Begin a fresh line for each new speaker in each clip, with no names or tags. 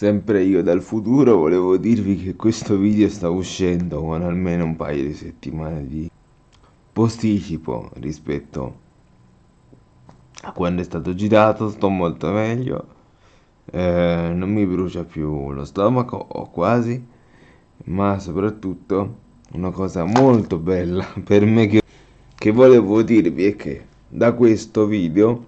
Sempre io dal futuro volevo dirvi che questo video sta uscendo con almeno un paio di settimane di posticipo rispetto a quando è stato girato, sto molto meglio, eh, non mi brucia più lo stomaco o quasi, ma soprattutto una cosa molto bella per me che, che volevo dirvi è che da questo video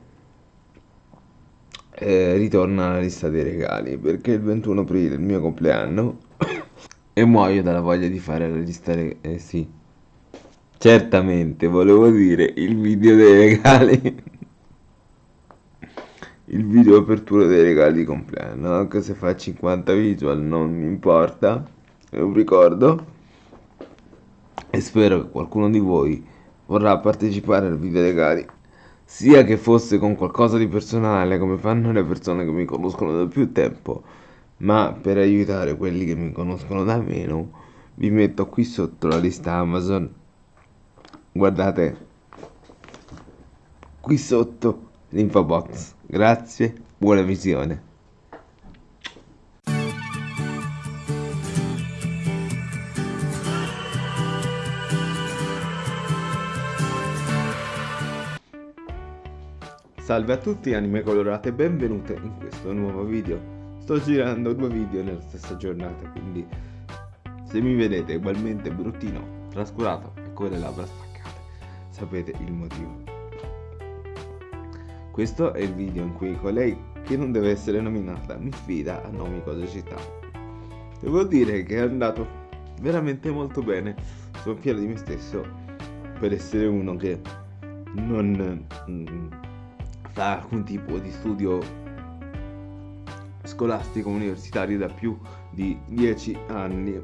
eh, ritorna alla lista dei regali perché il 21 aprile è il mio compleanno e muoio dalla voglia di fare la lista dei. Eh sì, certamente volevo dire il video dei regali. il video apertura dei regali di compleanno, anche se fa 50 visual non mi importa, è un ricordo. E spero che qualcuno di voi vorrà partecipare al video regali sia che fosse con qualcosa di personale come fanno le persone che mi conoscono da più tempo, ma per aiutare quelli che mi conoscono da meno, vi metto qui sotto la lista Amazon. Guardate, qui sotto l'info box. Grazie, buona visione. Salve a tutti anime colorate, benvenute in questo nuovo video. Sto girando due video nella stessa giornata, quindi se mi vedete ugualmente bruttino, trascurato e con le labbra staccate, sapete il motivo. Questo è il video in cui colei che non deve essere nominata mi sfida a nomi cose città. Devo dire che è andato veramente molto bene, sono fiero di me stesso per essere uno che non... Fa alcun tipo di studio scolastico universitario da più di 10 anni.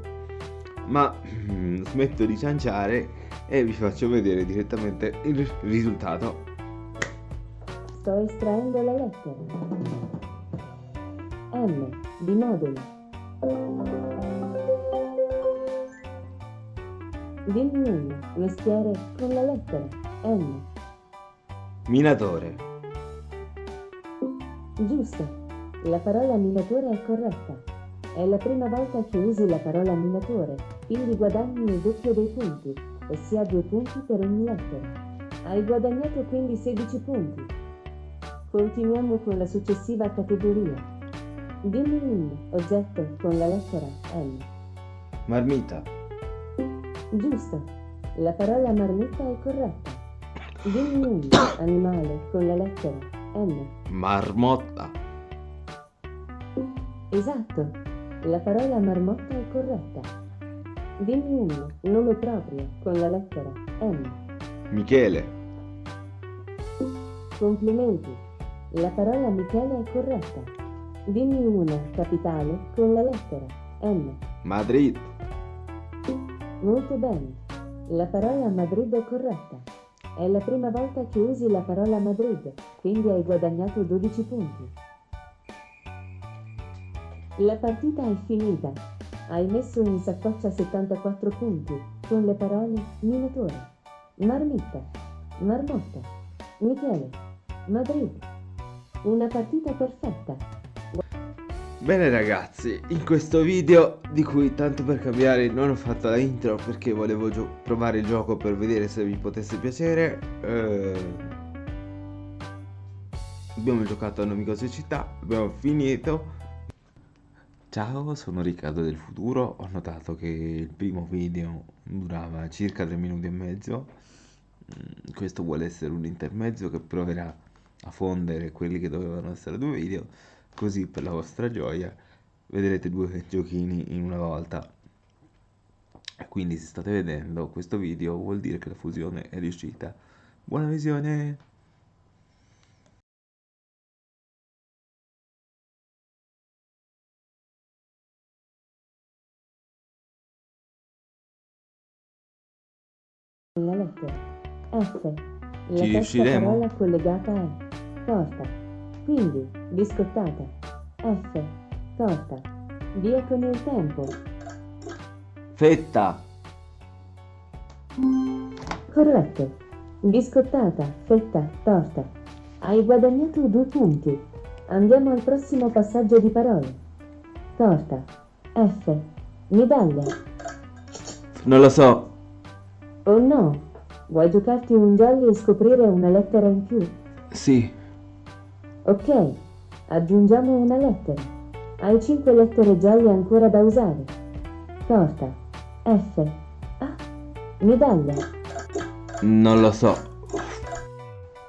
Ma mm, smetto di cianciare e vi faccio vedere direttamente il risultato.
Sto estraendo le lettere M di modulo dimmi uno mestiere con la lettera M
minatore
Giusto, la parola minatore è corretta. È la prima volta che usi la parola minatore, quindi guadagni il doppio dei punti, ossia due punti per ogni lettera. Hai guadagnato quindi 16 punti. Continuiamo con la successiva categoria. Dimmi un oggetto con la lettera M.
Marmita.
Giusto, la parola marmita è corretta. Dimmi un animale con la lettera M.
Marmotta.
Esatto, la parola marmotta è corretta. Dimmi un nome proprio con la lettera M.
Michele.
Complimenti, la parola Michele è corretta. Dimmi una capitale con la lettera M.
Madrid.
Molto bene, la parola Madrid è corretta. È la prima volta che usi la parola Madrid, quindi hai guadagnato 12 punti. La partita è finita. Hai messo in saccoccia 74 punti con le parole minatore, marmitta, marmotta, Michele, Madrid. Una partita perfetta.
Bene ragazzi, in questo video di cui tanto per cambiare non ho fatto la intro perché volevo provare il gioco per vedere se vi potesse piacere eh... Abbiamo giocato a Nomi Cose Città, abbiamo finito. Ciao, sono Riccardo del futuro, ho notato che il primo video durava circa 3 minuti e mezzo. Mm, Questo vuole essere un intermezzo che proverà a fondere quelli che dovevano essere due video così per la vostra gioia vedrete due giochini in una volta. Quindi se state vedendo questo video vuol dire che la fusione è riuscita. Buona visione!
La lettera F la terza parola collegata è torta quindi, biscottata. F. Torta. Via con il tempo.
Fetta.
Corretto. Biscottata, fetta, torta. Hai guadagnato due punti. Andiamo al prossimo passaggio di parole. Torta. F. Medaglia.
Non lo so.
Oh no. Vuoi giocarti un jolly e scoprire una lettera in più?
Sì.
Ok. Aggiungiamo una lettera. Hai 5 lettere jolly ancora da usare. Torta. F. A. Medaglia.
Non lo so.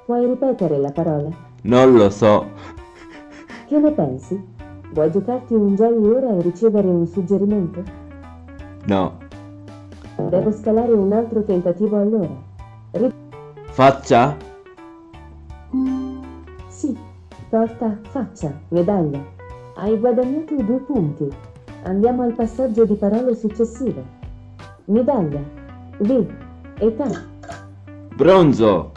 Puoi ripetere la parola?
Non lo so.
Che ne pensi? Vuoi giocarti un jolly ora e ricevere un suggerimento?
No.
Devo scalare un altro tentativo allora. Ri-
Faccia?
Torta, faccia, medaglia. Hai guadagnato due punti. Andiamo al passaggio di parole successivo. Medaglia, V, età,
Bronzo.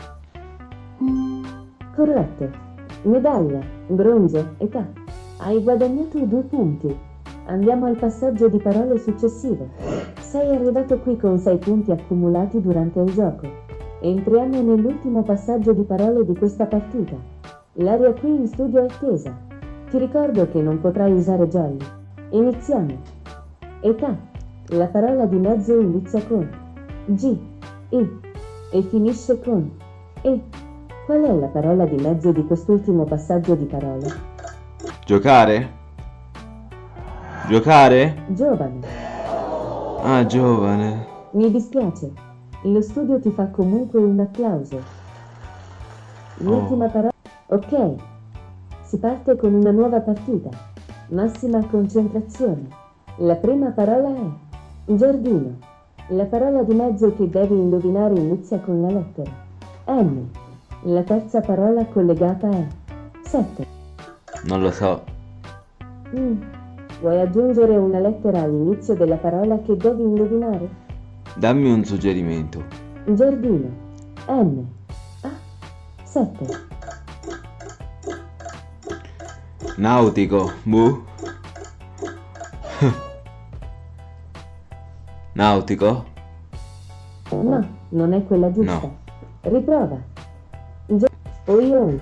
corretto. Medaglia, bronzo, età. Hai guadagnato due punti. Andiamo al passaggio di parole successivo. Sei arrivato qui con 6 punti accumulati durante il gioco. Entriamo nell'ultimo passaggio di parole di questa partita. L'aria qui in studio è tesa. Ti ricordo che non potrai usare jolly. Iniziamo. Età. La parola di mezzo inizia con G, I e finisce con E. Qual è la parola di mezzo di quest'ultimo passaggio di parole?
Giocare? Giocare?
Giovane.
Ah, giovane.
Mi dispiace. Lo studio ti fa comunque un applauso. L'ultima
Oh.
parola. Ok. Si parte con una nuova partita. Massima concentrazione. La prima parola è giardino. La parola di mezzo che devi indovinare inizia con la lettera M. La terza parola collegata è 7.
Non lo so.
Mm. Vuoi aggiungere una lettera all'inizio della parola che devi indovinare?
Dammi un suggerimento.
Giardino. N. A. 7.
Nautico. Bu. Nautico?
No, non è quella giusta.
No.
Riprova. Gio- oi oi.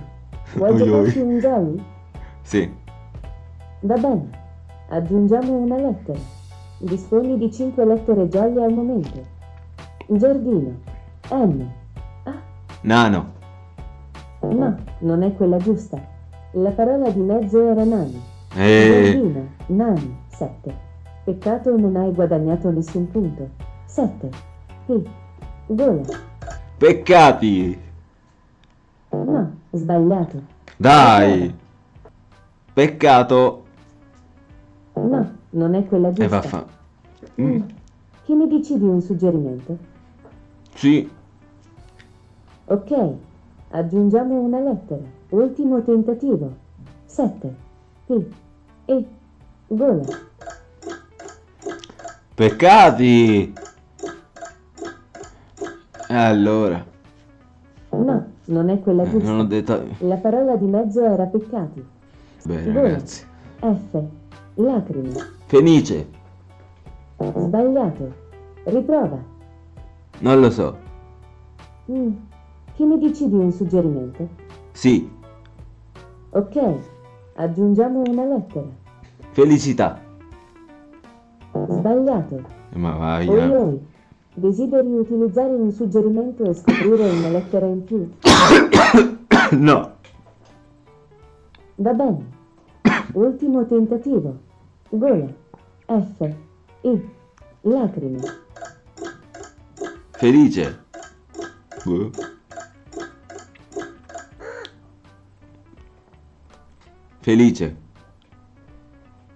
Vuoi
Oi,
giocarti
oi.
un jolly?
Sì.
Va bene. Aggiungiamo una lettera. Disponi di 5 lettere jolly al momento. Giardino. N. A.
Nano.
No, non è quella giusta. La parola di mezzo era nani.
Eh.
Giardino. Nani. 7. Peccato non hai guadagnato nessun punto. 7. P. Gola.
Peccati.
No, sbagliato.
Dai. Peccato.
No, non è quella
E
giusta.
vaffa. Mm.
Che ne dici di un suggerimento?
Sì.
Ok, aggiungiamo una lettera. Ultimo tentativo. 7. P. E. Gola.
Peccati. Allora.
No, non è quella
Eh, Non ho
giusta.
detto...
La parola di mezzo era peccati.
Bene
Gola.
ragazzi.
F. Lacrime.
Fenice.
Sbagliato. Riprova.
Non lo so.
Mm. Che ne dici di un suggerimento?
Sì.
Ok, aggiungiamo una lettera.
Felicità.
Sbagliato.
Ma vai.
Oi
eh.
oi, desideri utilizzare un suggerimento e scoprire una lettera in più?
No.
Va bene. Ultimo tentativo. Gola. F. I. Lacrime.
Felice. Boh. Felice.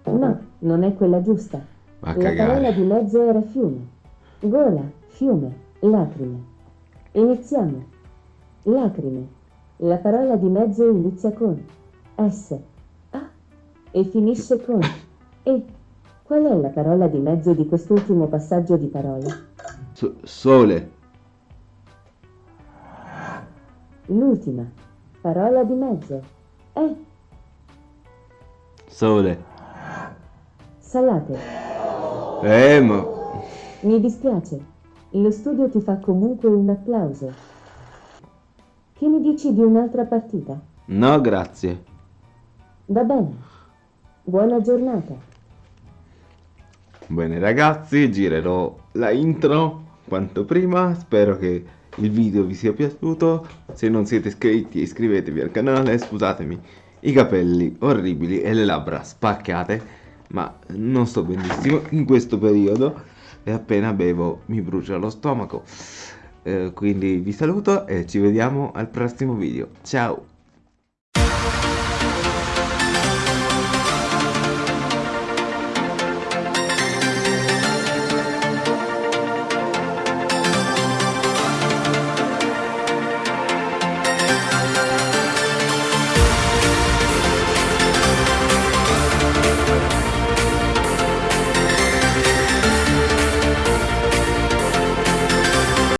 No, non è quella giusta.
Va a
La parola
cagare.
di mezzo era fiume. Gola, fiume, lacrime. Iniziamo. Lacrime. La parola di mezzo inizia con S, A e finisce con E. Qual è la parola di mezzo di quest'ultimo passaggio di parole?
So- sole.
L'ultima. Parola di mezzo. E.
Sole.
Salate.
Eh, ma...
Mi dispiace. Lo studio ti fa comunque un applauso. Che ne dici di un'altra partita?
No, grazie.
Va bene. Buona giornata.
Bene ragazzi, girerò la intro quanto prima, spero che il video vi sia piaciuto, se non siete iscritti iscrivetevi al canale, scusatemi i capelli orribili e le labbra spaccate, ma non sto benissimo in questo periodo e appena bevo mi brucia lo stomaco. Eh, quindi vi saluto e ci vediamo al prossimo video. Ciao!